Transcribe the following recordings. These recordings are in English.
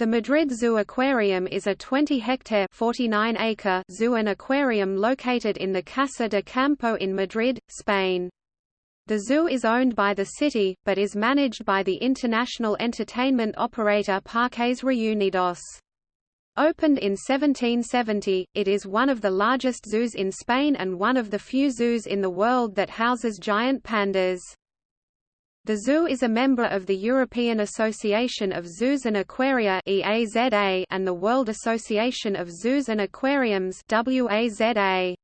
The Madrid Zoo Aquarium is a 20-hectare (49-acre) zoo and aquarium located in the Casa de Campo in Madrid, Spain. The zoo is owned by the city, but is managed by the international entertainment operator Parques Reunidos. Opened in 1770, it is one of the largest zoos in Spain and one of the few zoos in the world that houses giant pandas. The zoo is a member of the European Association of Zoos and Aquaria and the World Association of Zoos and Aquariums WAZA.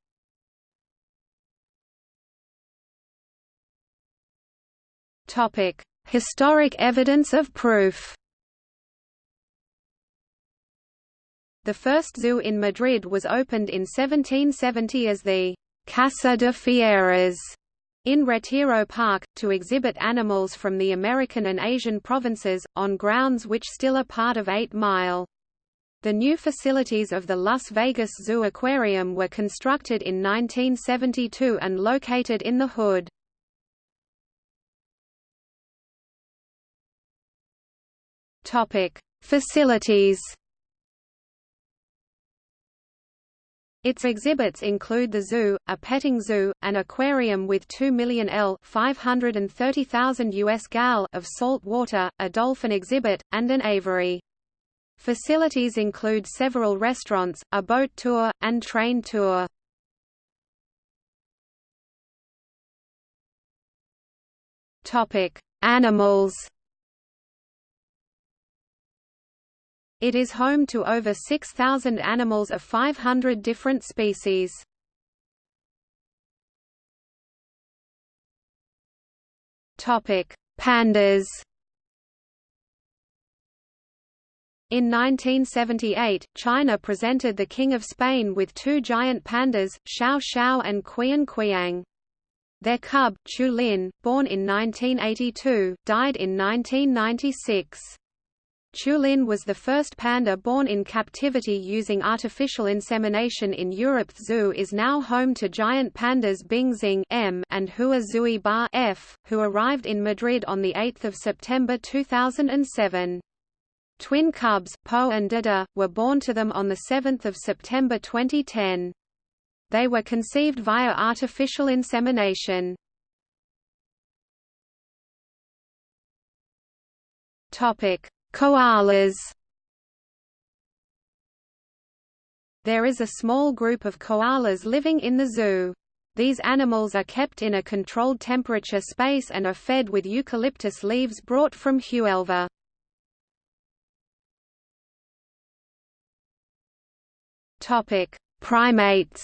Topic: Historic evidence of proof. The first zoo in Madrid was opened in 1770 as the Casa de Fieras in Retiro Park, to exhibit animals from the American and Asian provinces, on grounds which still are part of 8 Mile. The new facilities of the Las Vegas Zoo Aquarium were constructed in 1972 and located in the Hood. Facilities Its exhibits include the zoo, a petting zoo, an aquarium with 2 million L (530,000 US gal) of salt water, a dolphin exhibit, and an aviary. Facilities include several restaurants, a boat tour, and train tour. Topic: Animals. It is home to over 6,000 animals of 500 different species. Pandas In 1978, China presented the King of Spain with two giant pandas, Xiao Xiao and Qian Qiang. Their cub, Chu Lin, born in 1982, died in 1996. Chulin was the first panda born in captivity using artificial insemination in Europe. Zoo is now home to giant pandas Bingxing M and Hua Zui Ba F, who arrived in Madrid on 8 September 2007. Twin cubs, Po and Dada, were born to them on 7 September 2010. They were conceived via artificial insemination. Topic: Koalas There is a small group of koalas living in the zoo. These animals are kept in a controlled temperature space and are fed with eucalyptus leaves brought from Huelva. Primates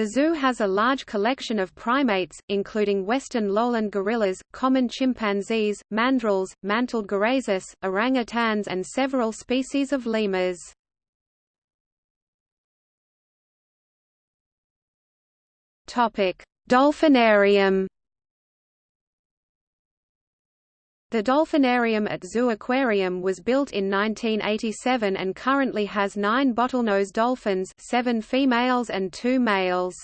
The zoo has a large collection of primates, including western lowland gorillas, common chimpanzees, mandrills, mantled guerezas, orangutans and several species of lemurs. Dolphinarium The Dolphinarium at Zoo Aquarium was built in 1987 and currently has nine bottlenose dolphins seven females and two males.